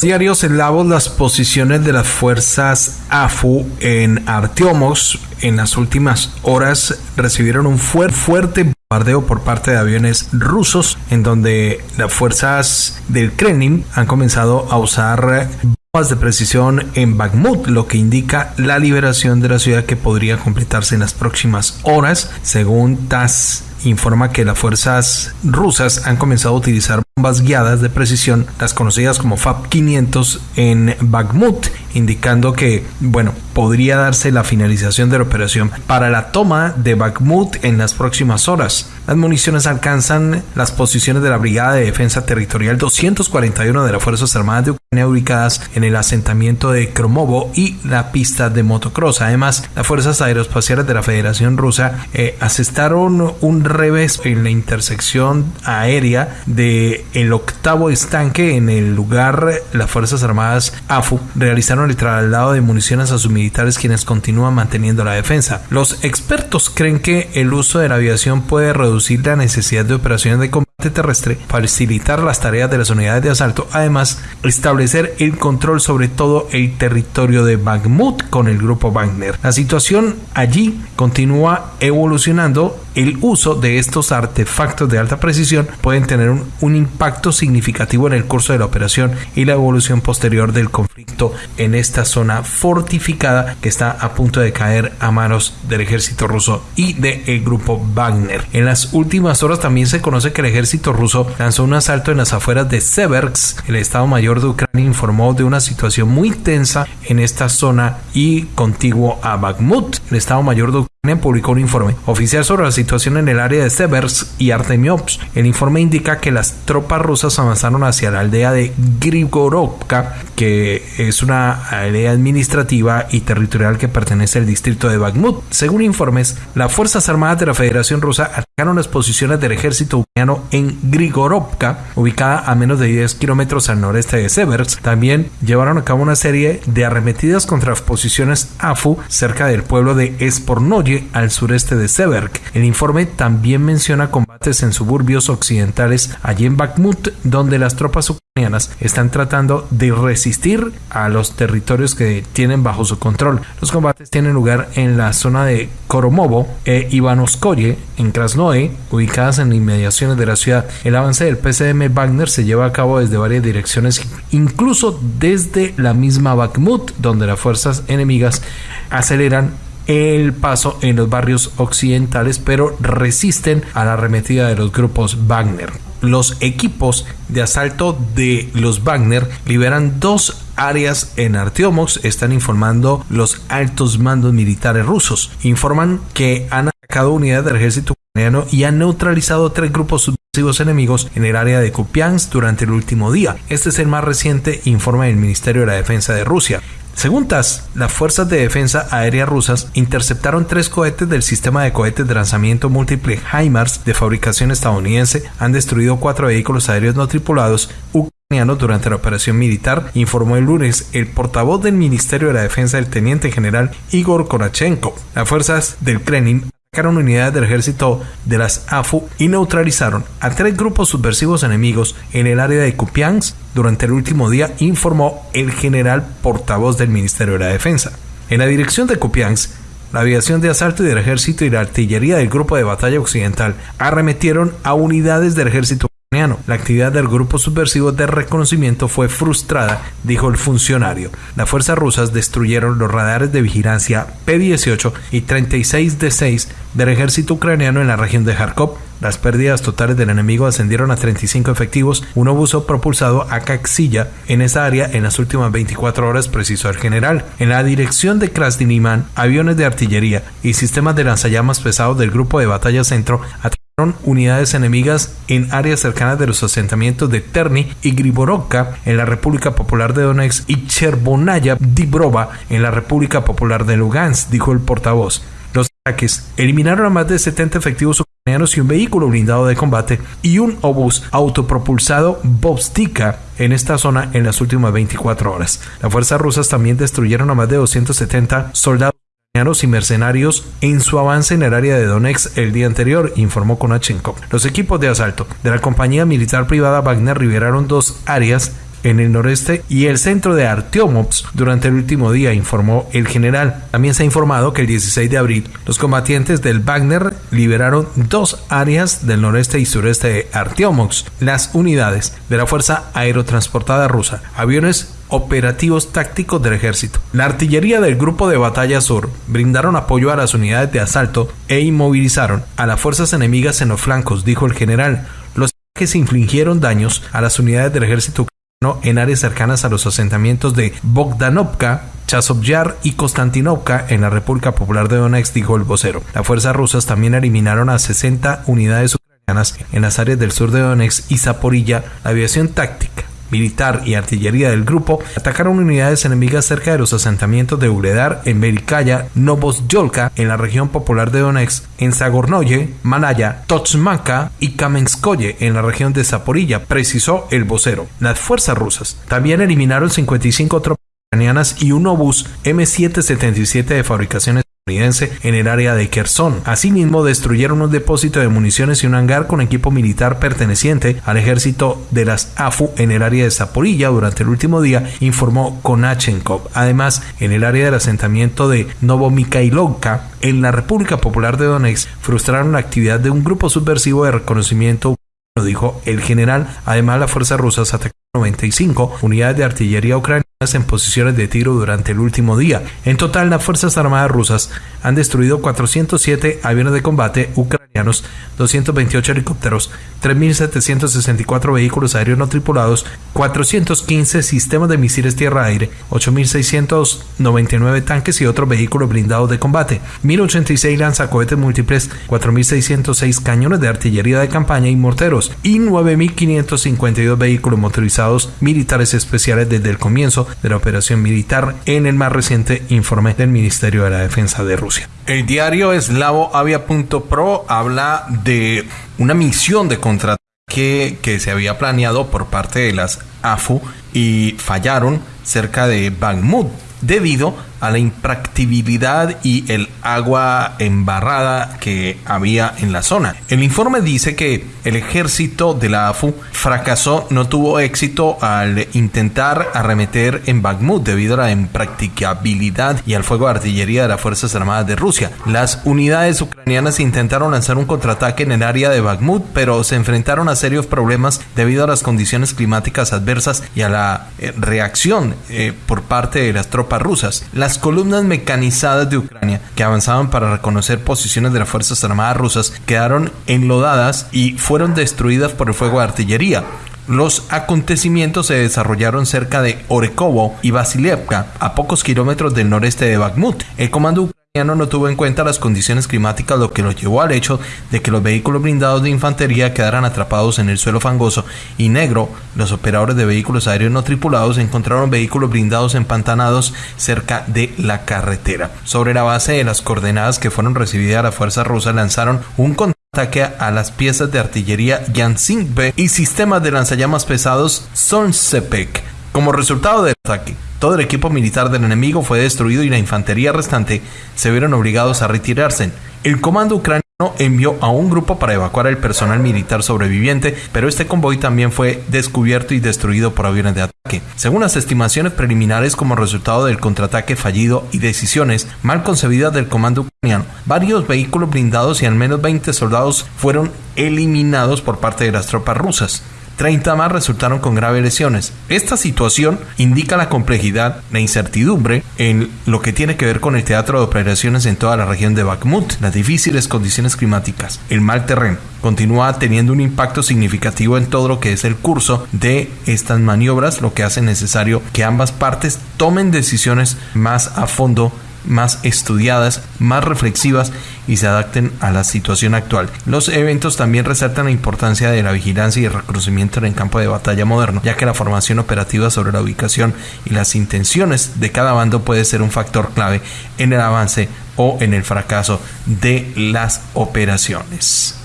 Diarios eslavos las posiciones de las fuerzas AFU en Artiomos en las últimas horas recibieron un fuerte bombardeo por parte de aviones rusos en donde las fuerzas del Kremlin han comenzado a usar bombas de precisión en Bakhmut, lo que indica la liberación de la ciudad que podría completarse en las próximas horas, según TASS informa que las fuerzas rusas han comenzado a utilizar bombas guiadas de precisión, las conocidas como FAB-500 en Bakhmut, indicando que, bueno, podría darse la finalización de la operación para la toma de Bakhmut en las próximas horas. Las municiones alcanzan las posiciones de la Brigada de Defensa Territorial 241 de las Fuerzas Armadas de Ucrania ubicadas en el asentamiento de Kromovo y la pista de motocross. Además, las Fuerzas Aeroespaciales de la Federación Rusa eh, asestaron un revés en la intersección aérea de octavo estanque en el lugar las Fuerzas Armadas AFU realizaron el traslado de municiones a sus militares quienes continúan manteniendo la defensa. Los expertos creen que el uso de la aviación puede reducir la necesidad de operaciones de combate terrestre, facilitar las tareas de las unidades de asalto, además establecer el control sobre todo el territorio de Bakhmut con el grupo Wagner. La situación allí continúa evolucionando. El uso de estos artefactos de alta precisión pueden tener un impacto significativo en el curso de la operación y la evolución posterior del conflicto en esta zona fortificada que está a punto de caer a manos del ejército ruso y del grupo Wagner. En las últimas horas también se conoce que el ejército ejército ruso lanzó un asalto en las afueras de Seversk. El Estado Mayor de Ucrania informó de una situación muy tensa en esta zona y contiguo a Bakhmut. El Estado Mayor de Ucrania publicó un informe oficial sobre la situación en el área de Seversk y Artemiops. El informe indica que las tropas rusas avanzaron hacia la aldea de Grigorovka, que es una aldea administrativa y territorial que pertenece al distrito de Bakhmut. Según informes, las Fuerzas Armadas de la Federación Rusa atacaron las posiciones del ejército ucraniano en Grigorovka, ubicada a menos de 10 kilómetros al noreste de Seversk. También llevaron a cabo una serie de arremetidas contra posiciones AFU cerca del pueblo de Espornoye, al sureste de Seversk. El informe también menciona combates en suburbios occidentales allí en Bakhmut, donde las tropas ucranianas están tratando de resistir a los territorios que tienen bajo su control. Los combates tienen lugar en la zona de Koromovo e Ivanovskoye, en Krasnoe, ubicadas en inmediaciones de la ciudad. El avance del PCM Wagner se lleva a cabo desde varias direcciones, incluso desde la misma Bakhmut, donde las fuerzas enemigas aceleran el paso en los barrios occidentales, pero resisten a la arremetida de los grupos Wagner. Los equipos de asalto de los Wagner liberan dos áreas en Artiomox, están informando los altos mandos militares rusos. Informan que han atacado unidades del ejército ucraniano y han neutralizado tres grupos subversivos enemigos en el área de Kupiansk durante el último día. Este es el más reciente informe del Ministerio de la Defensa de Rusia. Según TASS, las fuerzas de defensa aérea rusas interceptaron tres cohetes del sistema de cohetes de lanzamiento múltiple HIMARS de fabricación estadounidense, han destruido cuatro vehículos aéreos no tripulados ucranianos durante la operación militar, informó el lunes el portavoz del Ministerio de la Defensa, el teniente general Igor Konachenko. Las fuerzas del Kremlin unidades del ejército de las AFU y neutralizaron a tres grupos subversivos enemigos en el área de Kupiansk durante el último día, informó el general portavoz del Ministerio de la Defensa. En la dirección de Kupiansk, la aviación de asalto del ejército y la artillería del grupo de batalla occidental arremetieron a unidades del ejército la actividad del grupo subversivo de reconocimiento fue frustrada, dijo el funcionario. Las fuerzas rusas destruyeron los radares de vigilancia P-18 y 36 D-6 del ejército ucraniano en la región de Kharkov. Las pérdidas totales del enemigo ascendieron a 35 efectivos, un obuso propulsado a Kaxilla en esa área en las últimas 24 horas, precisó el general. En la dirección de Krasniniman, aviones de artillería y sistemas de lanzallamas pesados del grupo de batalla centro unidades enemigas en áreas cercanas de los asentamientos de Terni y Griborovka en la República Popular de Donetsk y Chervonaya Dibrova en la República Popular de Lugansk, dijo el portavoz. Los ataques eliminaron a más de 70 efectivos ucranianos y un vehículo blindado de combate y un obús autopropulsado Bobstika en esta zona en las últimas 24 horas. Las fuerzas rusas también destruyeron a más de 270 soldados y mercenarios en su avance en el área de Donetsk el día anterior, informó Konachenko. Los equipos de asalto de la compañía militar privada Wagner liberaron dos áreas en el noreste y el centro de Artyomovsk durante el último día, informó el general. También se ha informado que el 16 de abril los combatientes del Wagner liberaron dos áreas del noreste y sureste de Artyomovsk. Las unidades de la Fuerza Aerotransportada Rusa, aviones operativos tácticos del ejército. La artillería del Grupo de Batalla Sur brindaron apoyo a las unidades de asalto e inmovilizaron a las fuerzas enemigas en los flancos, dijo el general. Los ataques infligieron daños a las unidades del ejército ucraniano en áreas cercanas a los asentamientos de Bogdanovka, Chasovyar y Konstantinovka en la República Popular de Donetsk, dijo el vocero. Las fuerzas rusas también eliminaron a 60 unidades ucranianas en las áreas del sur de Donetsk y Zaporilla. La aviación táctica militar y artillería del grupo atacaron unidades enemigas cerca de los asentamientos de Uredar, en Berikaya, Novosyolka, en la región popular de Donetsk, en Zagornoye, Manaya, Tochmanka y Kamenskoye, en la región de Zaporilla, precisó el vocero. Las fuerzas rusas también eliminaron 55 tropas ucranianas y un obús M777 de fabricaciones en el área de Kherson. Asimismo, destruyeron un depósito de municiones y un hangar con equipo militar perteneciente al ejército de las AFU en el área de Zaporilla durante el último día, informó Konachenkov. Además, en el área del asentamiento de Novomikhailovka, en la República Popular de Donetsk, frustraron la actividad de un grupo subversivo de reconocimiento dijo el general. Además, las fuerzas rusas atacaron 95 unidades de artillería ucranianas en posiciones de tiro durante el último día. En total, las Fuerzas Armadas rusas han destruido 407 aviones de combate ucranianos, 228 helicópteros, 3.764 vehículos aéreos no tripulados, 415 sistemas de misiles tierra-aire, 8.699 tanques y otros vehículos blindados de combate, 1.086 lanzacohetes múltiples, 4.606 cañones de artillería de campaña y morteros y 9.552 vehículos motorizados militares especiales desde el comienzo de la operación militar en el más reciente informe del Ministerio de la Defensa de Rusia. El diario eslavoavia.pro habla de una misión de contraataque que se había planeado por parte de las AFU y fallaron cerca de Bakhmut debido a la impracticabilidad y el agua embarrada que había en la zona. El informe dice que el ejército de la AFU fracasó, no tuvo éxito al intentar arremeter en Bakhmut debido a la impracticabilidad y al fuego de artillería de las Fuerzas Armadas de Rusia. Las unidades ucranianas intentaron lanzar un contraataque en el área de Bakhmut, pero se enfrentaron a serios problemas debido a las condiciones climáticas adversas y a la eh, reacción eh, por parte de las tropas rusas. Las columnas mecanizadas de Ucrania que avanzaban para reconocer posiciones de las Fuerzas Armadas rusas quedaron enlodadas y fueron destruidas por el fuego de artillería. Los acontecimientos se desarrollaron cerca de Orekovo y Vasilievka, a pocos kilómetros del noreste de Bakhmut. El comando no tuvo en cuenta las condiciones climáticas, lo que lo llevó al hecho de que los vehículos blindados de infantería quedaran atrapados en el suelo fangoso y negro. Los operadores de vehículos aéreos no tripulados encontraron vehículos blindados empantanados cerca de la carretera. Sobre la base de las coordenadas que fueron recibidas, las fuerzas rusas lanzaron un ataque a las piezas de artillería B y sistemas de lanzallamas pesados Solsepek. Como resultado del ataque, todo el equipo militar del enemigo fue destruido y la infantería restante se vieron obligados a retirarse. El comando ucraniano envió a un grupo para evacuar el personal militar sobreviviente, pero este convoy también fue descubierto y destruido por aviones de ataque. Según las estimaciones preliminares como resultado del contraataque fallido y decisiones mal concebidas del comando ucraniano, varios vehículos blindados y al menos 20 soldados fueron eliminados por parte de las tropas rusas. 30 más resultaron con graves lesiones. Esta situación indica la complejidad, la incertidumbre en lo que tiene que ver con el teatro de operaciones en toda la región de Bakhmut, las difíciles condiciones climáticas, el mal terreno. Continúa teniendo un impacto significativo en todo lo que es el curso de estas maniobras, lo que hace necesario que ambas partes tomen decisiones más a fondo más estudiadas, más reflexivas y se adapten a la situación actual. Los eventos también resaltan la importancia de la vigilancia y el reconocimiento en el campo de batalla moderno, ya que la formación operativa sobre la ubicación y las intenciones de cada bando puede ser un factor clave en el avance o en el fracaso de las operaciones.